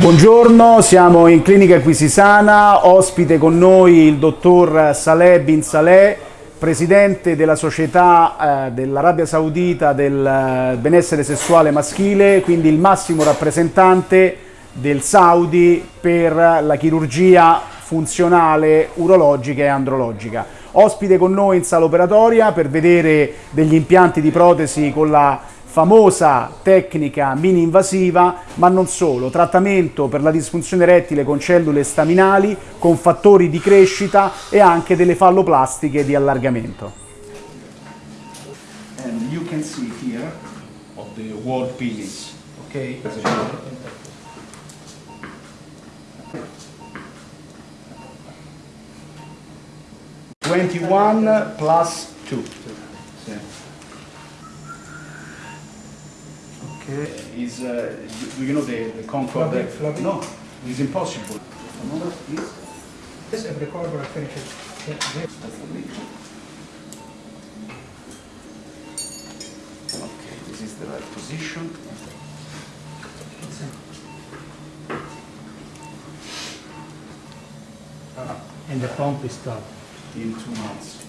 Buongiorno, siamo in Clinica Acquisisana, ospite con noi il dottor Saleh Bin Saleh, presidente della società eh, dell'Arabia Saudita del eh, benessere sessuale maschile, quindi il massimo rappresentante del Saudi per la chirurgia funzionale urologica e andrologica. Ospite con noi in sala operatoria per vedere degli impianti di protesi con la famosa tecnica mini invasiva, ma non solo, trattamento per la disfunzione erettile con cellule staminali, con fattori di crescita e anche delle falloplastiche di allargamento. And you can see here of the wall penis, okay? 21 plus 2. Okay. Is uh, do you know the, the floppy. No, it's impossible. Another, please. This every corner finishes. Yeah, yeah. Okay, this is the right position. And the pump is stopped. In two months.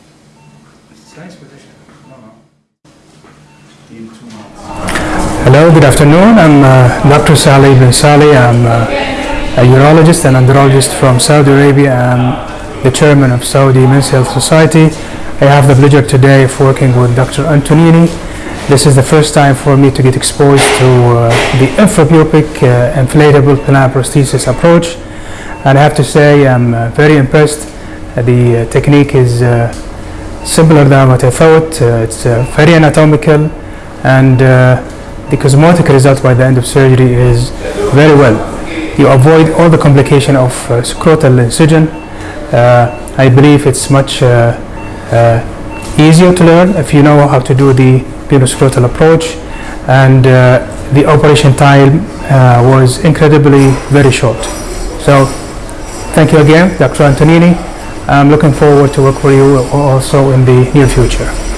It's a nice position. No, no. In two months. Hello, good afternoon. I'm uh, Dr. Saleh bin Saleh. I'm uh, a urologist and andrologist from Saudi Arabia. I'm the chairman of Saudi Men's Health Society. I have the pleasure today of working with Dr. Antonini. This is the first time for me to get exposed to uh, the infrapubic uh, inflatable penile prosthesis approach. And I have to say I'm uh, very impressed. Uh, the technique is simpler than what I thought. It's very anatomical and the cosmetic result by the end of surgery is very well. You avoid all the complication of uh, scrotal incision. Uh, I believe it's much uh, uh, easier to learn if you know how to do the penoscrotal approach and uh, the operation time uh, was incredibly very short. So thank you again Dr. Antonini. I'm looking forward to work with you also in the near future.